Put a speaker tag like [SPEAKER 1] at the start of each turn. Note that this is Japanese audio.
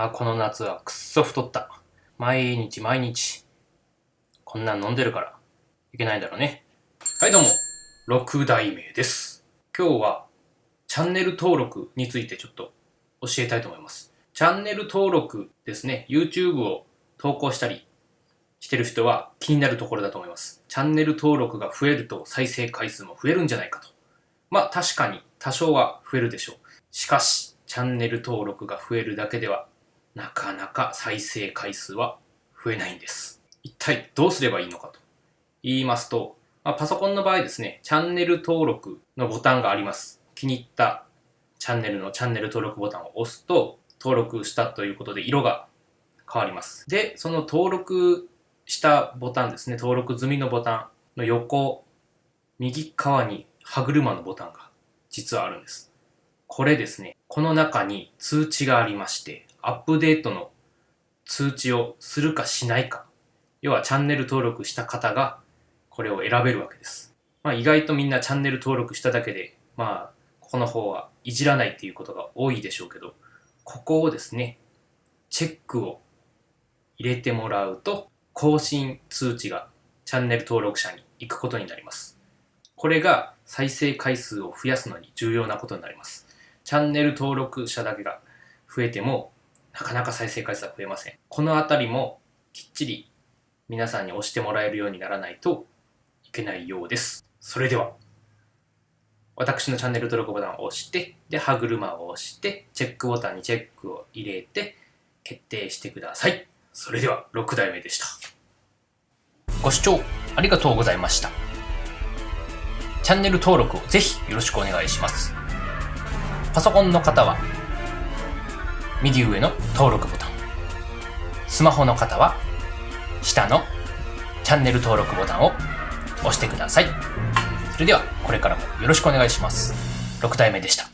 [SPEAKER 1] やー、この夏はくっそ太った。毎日毎日。こんなん飲んでるから、いけないんだろうね。はい、どうも。6代目です。今日は、チャンネル登録についてちょっと教えたいと思います。チャンネル登録ですね。YouTube を投稿したりしてる人は気になるところだと思います。チャンネル登録が増えると再生回数も増えるんじゃないかと。まあ確かに多少は増えるでしょう。しかし、チャンネル登録が増えるだけでは、なかなか再生回数は増えないんです。一体どうすればいいのかと言いますと、まあ、パソコンの場合ですね、チャンネル登録のボタンがあります。気に入ったチャンネルのチャンネル登録ボタンを押すと、登録したということで色が変わります。で、その登録したボタンですね、登録済みのボタンの横、右側に歯車のボタンが実はあるんです。これですね、この中に通知がありまして、アップデートの通知をするかしないか、要はチャンネル登録した方がこれを選べるわけです。まあ意外とみんなチャンネル登録しただけで、まあここの方はいじらないっていうことが多いでしょうけど、ここをですね、チェックを入れてもらうと、更新通知がチャンネル登録者に行くことになります。これが再生回数を増やすのに重要なことになります。チャンネル登録者だけが増えても、なかなか再生回数は増えません。このあたりもきっちり皆さんに押してもらえるようにならないといけないようです。それでは、私のチャンネル登録ボタンを押して、で、歯車を押して、チェックボタンにチェックを入れて、決定してください。それでは、6代目でした。ご視聴ありがとうございました。チャンネル登録をぜひよろしくお願いします。パソコンの方は、右上の登録ボタン。スマホの方は、下のチャンネル登録ボタンを押してください。それでは、これからもよろしくお願いします。6体目でした。